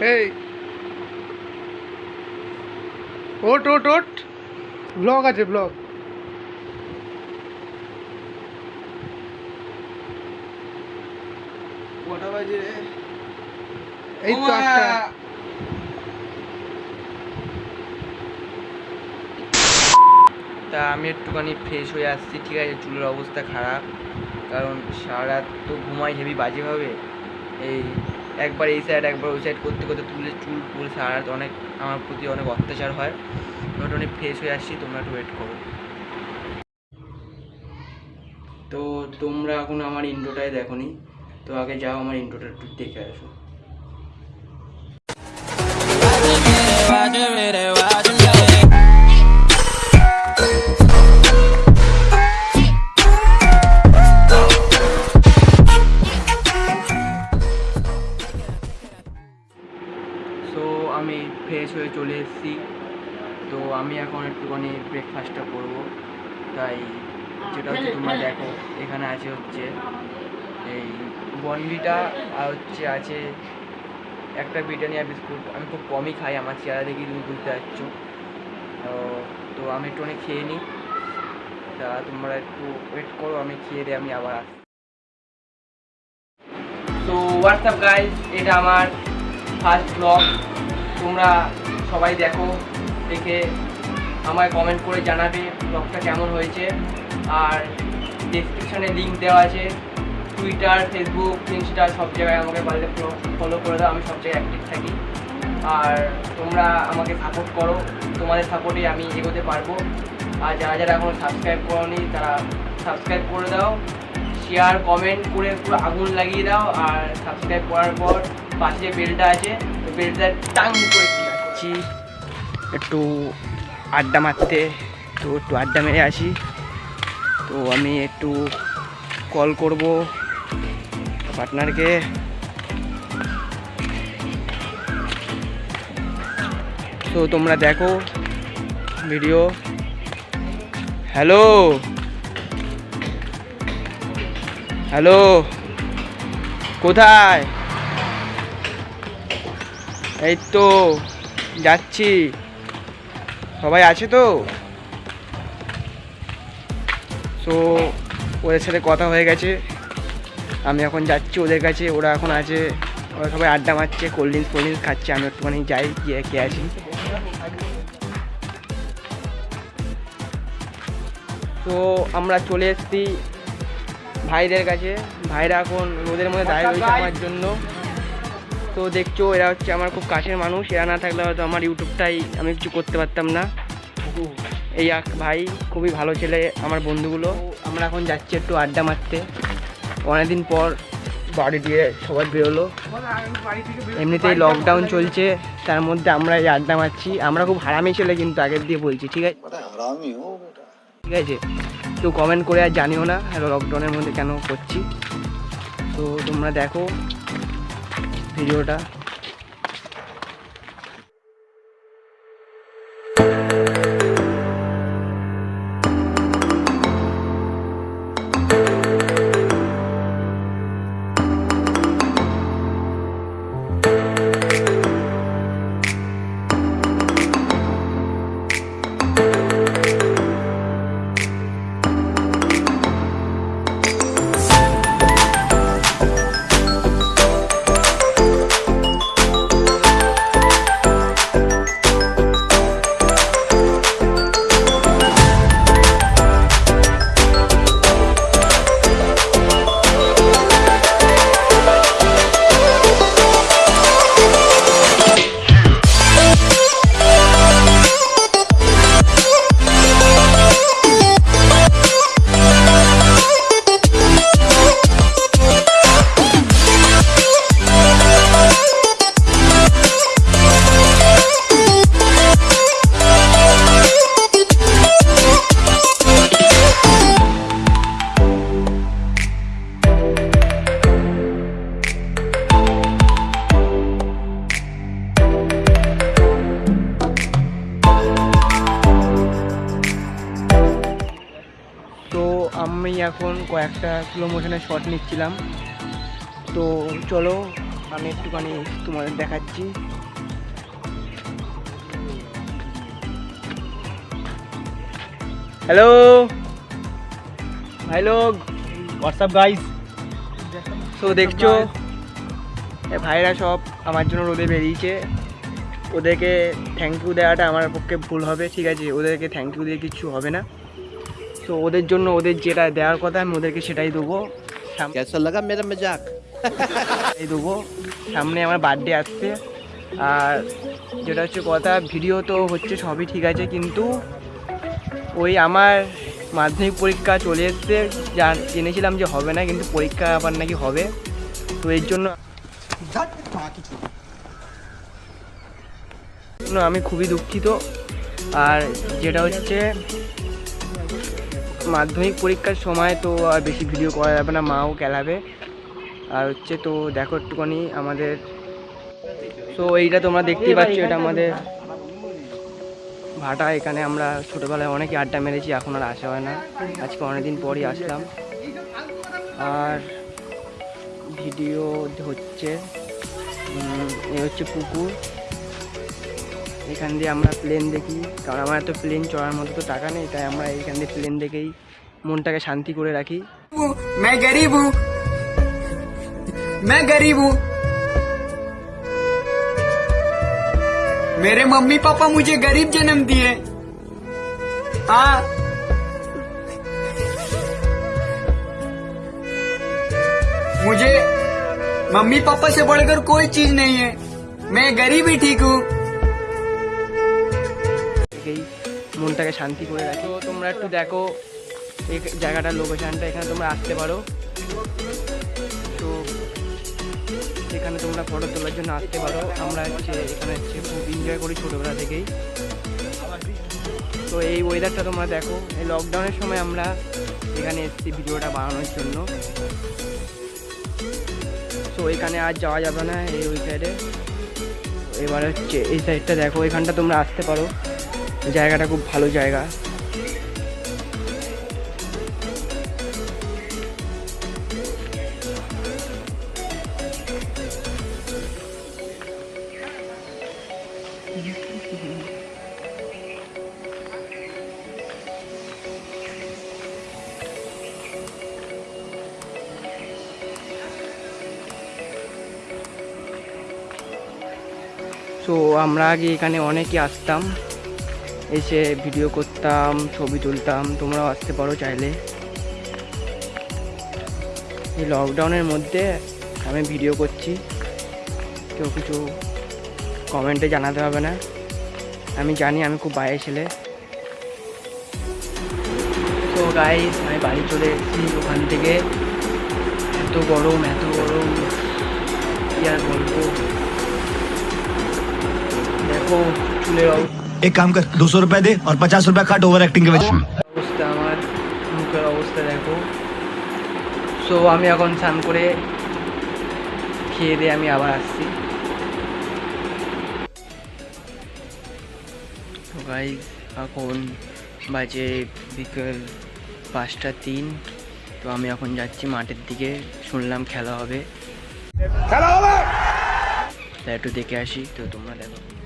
এই। ওট ওট ওট। ব্লগ আছে ব্লগ। কটা বাজে রে? এই তো একটা তা আমি একটুখানি ফ্রেশ হয়ে আসছি ঠিক আছে? চুলের অবস্থা খারাপ কারণ সারা রাত তো ঘুমাই হেভি বাজেভাবে। এই একবার এই সাইড একবার ওই সাইড করতে করতে তুলে চুল ফুল সারা অনেক আমার প্রতি অনেক অত্যাচার হয়। মোটামুটি ফ্রেশ হয়ে আসছি, তোমরা একটু ওয়েট করো। তো তোমরা এখন আমার ইন্ট্রোটাই দেখোনি। তো আগে যাও, আমার ইন্ট্রোটা একটু দেখে আসো। বনভিটা আর হচ্ছে আছে একটা ব্রিটানিয়া বিস্কুট। আমি খুব কমই খাই, আমার চেহারা দেখি তুমি বুঝতে পারছ। তো আমি একটুখানি খেয়ে নিই। তা তোমরা একটু ওয়েট করো, আমি খেয়ে দিয়ে আমি আবার আসছি। তো হোয়াটসঅ্যাপ গাইজ এটা আমার ফার্স্ট ব্লগ তোমরা সবাই দেখো, দেখে আমায় কমেন্ট করে জানাবে ব্লগটা কেমন হয়েছে। আর ডিসক্রিপশানে লিঙ্ক দেওয়া আছে। টুইটার ফেসবুক ইনস্টা সব জায়গায় আমাকে পারলে ফলো করে দাও, আমি সব জায়গায় অ্যাক্টিভ থাকি। আর তোমরা আমাকে সাপোর্ট করো, তোমাদের সাপোর্টে আমি এগোতে পারব। আর যারা যারা এখনও সাবস্ক্রাইব করোনি, তারা সাবস্ক্রাইব করে দাও শেয়ার কমেন্ট করে পুরো আগুন লাগিয়ে দাও। আর সাবস্ক্রাইব করার পর পাশে যে বেলটা আছে, ওই বেলটা টাং করে দিয়ে আসছি একটু আড্ডা মারতে, তো একটু আড্ডা মেরে আসি। তো আমি একটু কল করব। পার্টনারকে তো তোমরা দেখো ভিডিও হ্যালো হ্যালো কোথায় এই তো যাচ্ছি সবাই আছে তো সো ওদের সাথে কথা হয়ে গেছে আমি এখন যাচ্ছি ওদের কাছে ওরা এখন আছে ওরা সবাই আড্ডা মারছে কোল্ড ড্রিঙ্কস ফোল্ড ড্রিঙ্কস খাচ্ছে আমি একটুখানি যাই গিয়ে কে আছি। তো আমরা চলে এসেছি ভাইদের কাছে। ভাইরা এখন রোদের মধ্যে দাঁড়িয়ে রয়েছে আমার জন্য। তো দেখছ এরা হচ্ছে আমার খুব কাছের মানুষ এরা না থাকলে হয়তো আমার ইউটিউবটাই আমি কিছু করতে পারতাম না। এই এক ভাই খুবই ভালো ছেলে আমার বন্ধুগুলো। আমরা এখন যাচ্ছি একটু আড্ডা মারতে। অনেকদিন পর বাড়ি দিয়ে সবাই বেরোলো। এমনিতেই লকডাউন চলছে তার মধ্যে আমরা এই আড্ডা মারছি। আমরা খুব হারামি ছেলে কিন্তু আগের দিয়ে বলছি ঠিক আছে? ঠিক আছে? কেউ কমেন্ট করে আর জানিও না লকডাউনের মধ্যে কেন করছি। তো তোমরা দেখো ভিডিওটা। কয়েকটা স্লো মোশনের শট নিচ্ছিলাম। তো চলো, আমি একটুখানি তোমাদের দেখাচ্ছি। হ্যালো লোক হোয়াটসঅ্যাপ গাইস তো দেখছ? ভাইরা সব আমার জন্য রোদে বেরিয়েছে। ওদেরকে থ্যাংক ইউ দেওয়াটা আমার পক্ষে ভুল হবে, ঠিক আছে? ওদেরকে থ্যাংক ইউ দিয়ে কিছু হবে না। তো ওদের জন্য ওদের যেটা দেওয়ার কথা আমি ওদেরকে সেটাই দেবো। এই দেবো। সামনে আমার বার্থডে আসছে। আর যেটা হচ্ছে কথা ভিডিও তো হচ্ছে সবই ঠিক আছে কিন্তু ওই আমার মাধ্যমিক পরীক্ষা চলে এসছে। যা জেনেছিলাম যে হবে না কিন্তু পরীক্ষা আবার নাকি হবে। তো এর জন্য আমি খুবই দুঃখিত। আর যেটা হচ্ছে মাধ্যমিক পরীক্ষার সময় তো আর বেশি ভিডিও করা যাবে না, মাও খেলাবে। আর হচ্ছে তো দেখো একটুখানি আমাদের। তো এইটা তোমরা দেখতেই পাচ্ছ, এটা আমাদের ভাটা। এখানে আমরা ছোটোবেলায় অনেকই আড্ডা মেরেছি, এখন আর আসা হয় না। আজকে অনেকদিন পরই আসলাম। আর ভিডিও হচ্ছে এ হচ্ছে পুকুর। এখান দিয়ে আমরা প্লেন দেখি কারণ আমার এত প্লেন চড়ার মতো তো টাকা নেই তাই আমরা এইখান দিয়ে প্লেন দেখেই মনটাকে শান্তি করে রাখি मैं गरीब हूँ मैं गरीब हूँ मेरे मम्मी पापा मुझे गरीब जन्म दिए हाँ मुझे मम्मी पापा से बढ़कर कोई चीज नहीं है मैं गरीब ही ठीक हूँ মনটাকে শান্তি করে রাখি। তো তোমরা একটু দেখো এই জায়গাটার লোকেশানটা এখানে তোমরা আসতে পারো। তো এখানে তোমরা ফটো তোলার জন্য আসতে পারো। আমরা হচ্ছে, এখানে হচ্ছে খুব এনজয় করি ছোটোবেলা থেকেই। তো এই ওয়েদারটা তোমরা দেখো। এই লকডাউনের সময় আমরা এখানে এসেছি ভিডিওটা বানানোর জন্য। তো এখানে আর যাওয়া যাবে না এই ওই সাইডে এবার হচ্ছে এই সাইডটা দেখো। এখানটা তোমরা আসতে পারো। জায়গাটা খুব ভালো জায়গা। তো আমরা আগে এখানে অনেকে আসতাম। এসে ভিডিও করতাম, ছবি তুলতাম, তোমরাও আসতে পারো চাইলে। এই লকডাউনের মধ্যে আমি ভিডিও করছি। কেউ কিছু কমেন্টে জানাতে হবে না। আমি জানি আমি খুব বাইরে ছেলে। তো গাইস আমি বাড়ি চলে এসেছি ওখান থেকে। এত গরম এত গরম। কি আর বলব? দেখো, চুলের অবস্থা এক কাম কর দুশো রুপিয়া দে আর পঞ্চাশ রুপিয়া কাট ওভার অ্যাক্টিং কে অবস্থা আমার অবস্থা দেখো সো আমি এখন স্নান করে খেয়ে দিয়ে আমি আবার আসছি তো গাইজ এখন বাজে বিকেল পাঁচটা তিন তো আমি এখন যাচ্ছি মাঠের দিকে শুনলাম খেলা হবে খেলা হবে তা একটু দেখে আসি তো তোমরা দেখো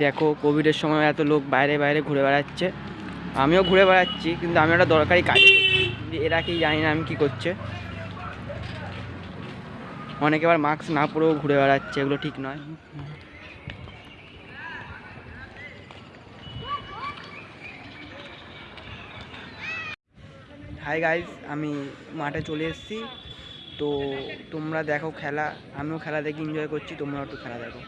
দেখ কোভিডের সময় এত লোক বাইরে বাইরে ঘুরে বেড়াচ্ছে। আমিও ঘুরে বেড়াচ্ছি, কিন্তু আমি একটা দরকারি কাজ। এরা কি জানি না আমি কী করছে। অনেকে আবার মাস্ক না পরেও ঘুরে বেড়াচ্ছে, এগুলো ঠিক নয়। হাই গাইস আমি মাঠে চলে এসেছি। তো তোমরা দেখো খেলা আমিও খেলা দেখে এনজয় করছি তোমরাও একটু খেলা দেখো।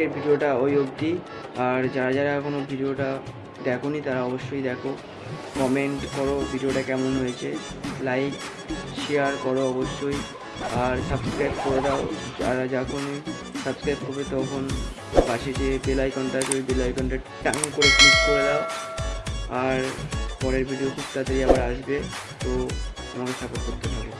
আজকের ভিডিওটা ওই অবধি। আর যারা যারা এখনও ভিডিওটা দেখোনি, তারা অবশ্যই দেখো। কমেন্ট করো ভিডিওটা কেমন হয়েছে। লাইক শেয়ার করো অবশ্যই। আর সাবস্ক্রাইব করে দাও। যারা যখনই সাবস্ক্রাইব করবে তখন পাশে যে বেল আইকনটা আছে, ওই বেল আইকনটা টাং করে ক্লিক করে দাও। আর পরের ভিডিও খুব তাড়াতাড়ি আবার আসবে। তো আমাকে সাপোর্ট করতে হবে